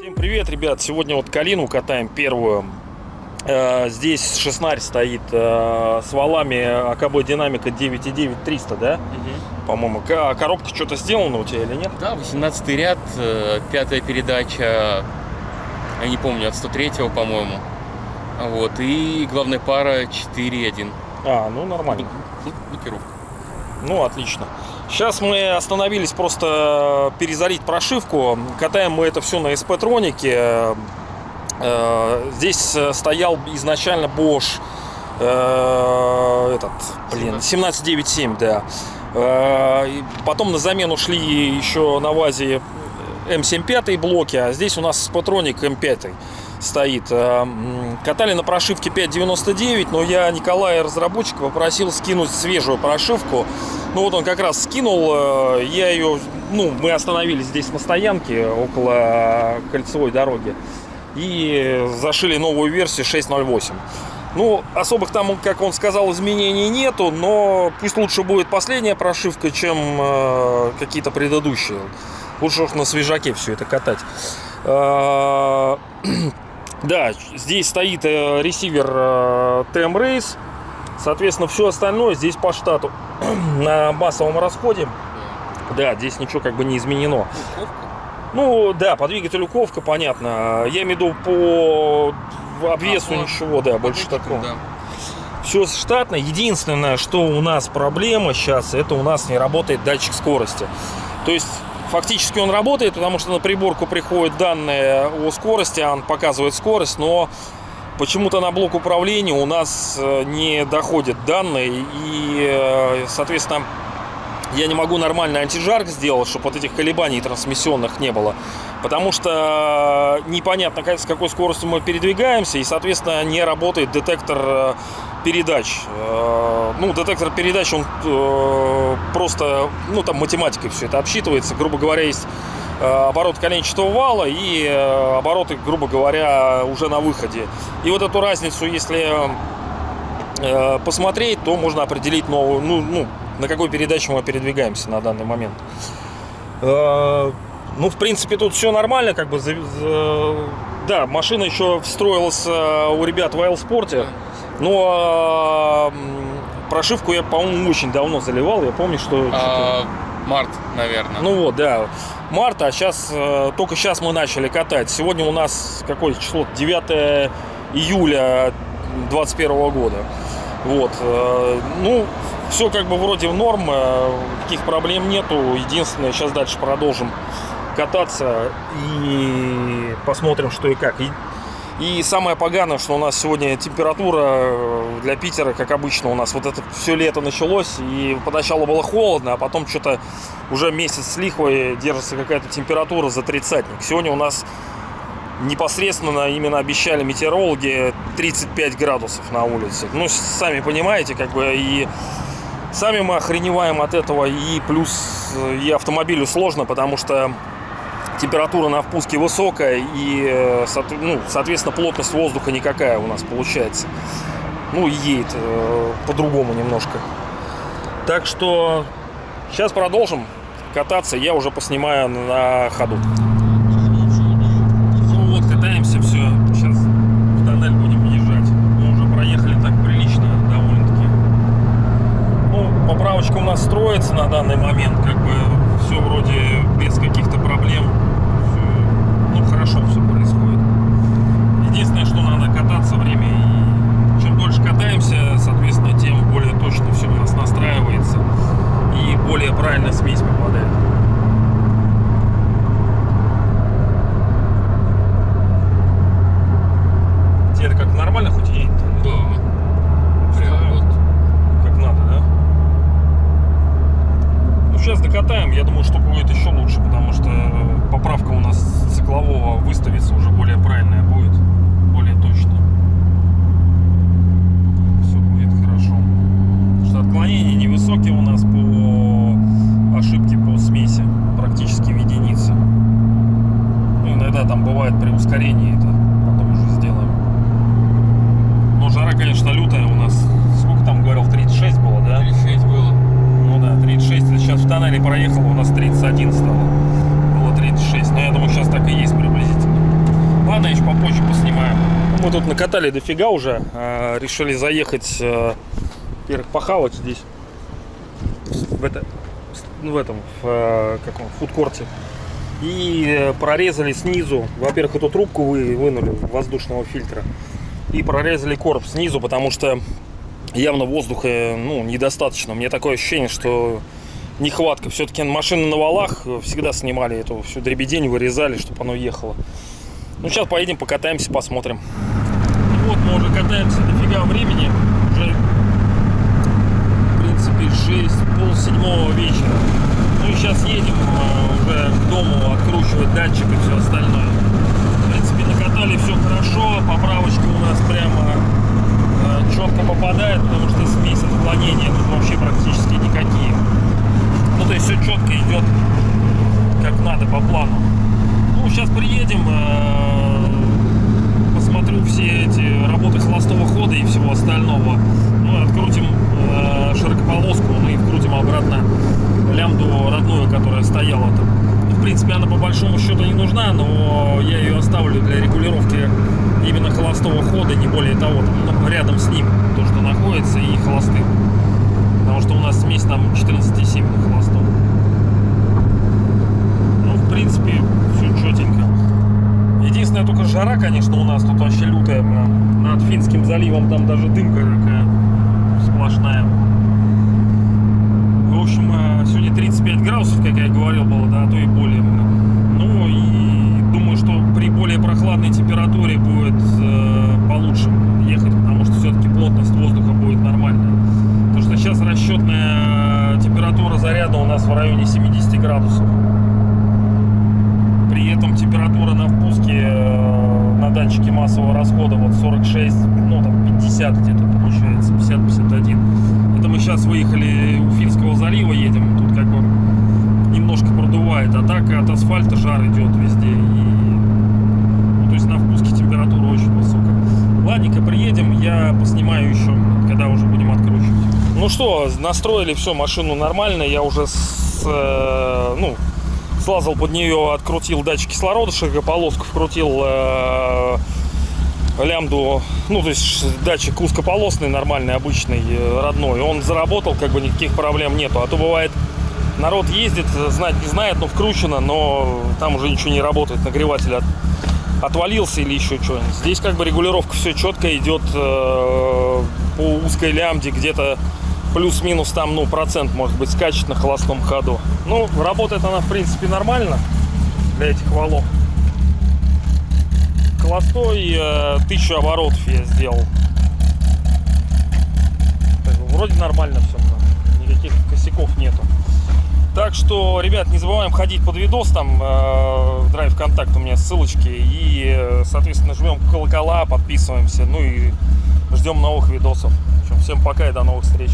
Всем привет, ребят! Сегодня вот Калину катаем первую. Э, Здесь 16 стоит э, с валами АКБ Динамика 9.9 300, да? По-моему. Ка- Коробка что-то сделана у тебя или нет? Да, 18 ряд, э, пятая передача, я не помню, от 103 по-моему. А Вот, и главная пара 4.1. А, ну нормально. Блокировка. Ну, отлично. Сейчас мы остановились просто перезарить прошивку. Катаем мы это все на SP-тронике. Э, Здесь э, стоял изначально Bosch э, этот, блин, 1797, да. Потом на замену шли еще на ВАЗе М75 блоки, а здесь у нас SP-троник М5 стоит. Э, Катали на прошивке 5.99, но я Николая, разработчика, попросил скинуть свежую прошивку. Ну вот он как раз скинул, э, я ее, ну, мы остановились здесь на стоянке около кольцевой дороги и зашили новую версию 6.08. Ну, особых там, как он сказал, изменений нету, но пусть лучше будет последняя прошивка, чем э, какие-то предыдущие. Лучше уж на свежаке все это катать. Э, Да, здесь стоит э, ресивер э, TM Race. Соответственно, все остальное здесь по штату на массовом расходе. Да, здесь ничего как бы не изменено. Ну, да, по двигателю ковка, понятно. Я имею в виду по обвесу А, по- ничего, да, больше такого. Все штатно. Единственное, что у нас проблема сейчас, это у нас не работает датчик скорости. То есть фактически он работает, потому что на приборку приходят данные о скорости, он показывает скорость, но почему-то на блок управления у нас э, не доходят данные, и, э, соответственно, я не могу нормально антижарк сделать, чтобы вот этих колебаний трансмиссионных не было. Потому что непонятно, как- с какой скоростью мы передвигаемся, и, соответственно, не работает детектор э, передач. Э, Ну, детектор передач, он э, просто, ну, там математикой все это обсчитывается. Грубо говоря, есть э, оборот коленчатого вала и э, обороты, грубо говоря, уже на выходе. И вот эту разницу, если э, посмотреть, то можно определить новую, ну, ну, на какой передаче мы передвигаемся на данный момент. Э, Ну, в принципе, тут все нормально, как бы, да, машина еще встроилась э, у ребят в Айлспорте, но м, прошивку я, по-моему, очень давно заливал, я помню, что... А, март, наверное. Ну вот, да, марта, а сейчас, только сейчас мы начали катать. Сегодня у нас какое число? 9 июля 2021 года. Вот, э, ну, все как бы вроде в норм, э, никаких проблем нету. Единственное, сейчас дальше продолжим кататься и посмотрим, что и как. И, и самое поганое, что у нас сегодня температура э, для Питера, как обычно, у нас вот это все лето началось, и поначалу было холодно, а потом что-то уже месяц с лихвой держится какая-то температура за тридцатник. Сегодня у нас непосредственно именно обещали метеорологи 35 градусов на улице. Ну, сами понимаете, как бы и сами мы охреневаем от этого, и плюс э, и автомобилю сложно, потому что температура на впуске высокая, и, э, ну, соответственно, плотность воздуха никакая у нас получается. Ну, едет э, по-другому немножко. Так что сейчас продолжим кататься, я уже поснимаю на ходу. Ну вот, катаемся, все. Сейчас в тоннель будем въезжать. Мы уже проехали так прилично, довольно-таки. Поправочка у нас строится на данный момент, как бы все вроде без каких-то проблем. Всё, ну, хорошо все происходит. Единственное, что надо кататься время. И чем дольше катаемся, соответственно, тем более точно все у нас настраивается. И более правильно смесь попадает. Тебе это как нормально хоть едет? Да. Прям вот. Как надо, да? Ну, сейчас докатаем. Я думаю, что будет еще лучше, потому что поправка у нас циклового выставится уже более правильная будет. Более точная. Все будет хорошо. Потому что отклонения невысокие у нас по ошибке по смеси. Практически в единице. Ну, иногда там бывает при ускорении это потом уже сделаем. Но жара, конечно, лютая у нас. Сколько там говорил? проехало, у нас 31 стало. Было 36, но я думаю, сейчас так и есть приблизительно. Ладно, еще попозже поснимаем. Мы тут накатали дофига уже. э, Решили заехать, э, во-первых, похавать здесь. В, это, в этом, в э, каком, фудкорте. И э, прорезали снизу, во-первых, эту трубку вы, вынули воздушного фильтра. И прорезали короб снизу, потому что явно воздуха ну, недостаточно. Мне такое ощущение, что нехватка. Все-таки машины на валах всегда снимали эту всю дребедень, вырезали, чтобы оно ехало. Ну, сейчас поедем, покатаемся, посмотрим. Вот, мы уже катаемся дофига времени. Уже, в принципе, 6, пол седьмого вечера. Ну и сейчас едем э, уже к дому откручивать датчик и все остальное. В принципе, накатали все хорошо. Поправочка у нас прямо э, четко попадает, потому что смесь отклонения тут вообще практически никакие. Есть все четко идет как надо по плану. Ну, сейчас приедем, э, посмотрю все эти работы холостого хода и всего остального. Ну, открутим э, широкополоску, ну и вкрутим обратно лямбду родную, которая стояла там. Ну, в принципе, она по большому счету не нужна, но я ее оставлю для регулировки именно холостого хода, не более того, там, ну, рядом с ним, то, что находится, и холостым. Потому что у нас смесь там 14,7 на холостом. Ну, в принципе, все четенько. Единственное, только жара, конечно, у нас тут вообще лютая. прям. Над Финским заливом там даже дымка такая сплошная. В общем, э, сегодня 35 градусов, как я говорил, было, да, а то и более. Ну и думаю, что при более прохладной температуре будет э, получше ехать, потому что все-таки плотность воздуха будет нормальная. Потому что сейчас расчетная температура заряда у нас в районе 70 градусов. При этом температура на впуске э, на датчике массового расхода вот 46, ну там 50 где-то получается, 50-51. Это мы сейчас выехали у Финского залива едем, тут как бы немножко продувает, а так от асфальта жар идет везде. И, ну, то есть на впуске температура очень высокая. Ладненько, приедем, я поснимаю еще, когда уже будем откручивать. Ну что, настроили все, машину нормально, я уже с, э, ну, слазал под нее, открутил датчик кислорода, широкополоску вкрутил э, лямбду, ну, то есть датчик узкополосный, нормальный, обычный, э, родной. Он заработал, как бы никаких проблем нету. А то бывает, народ ездит, знать не знает, но вкручено, но там уже ничего не работает, нагреватель от- отвалился или еще что-нибудь. Здесь как бы регулировка все четко идет э, по узкой лямбде, где-то плюс-минус там, ну, процент, может быть, скачет на холостом ходу. Ну, работает она, в принципе, нормально для этих валов. Холостой э, тысячу оборотов я сделал. Вроде нормально все, никаких косяков нету. Так что, ребят, не забываем ходить под видос, там э, драйв контакт у меня ссылочки. И, э, соответственно, жмем колокола, подписываемся. Ну и ждем новых видосов. В всем пока и до новых встреч.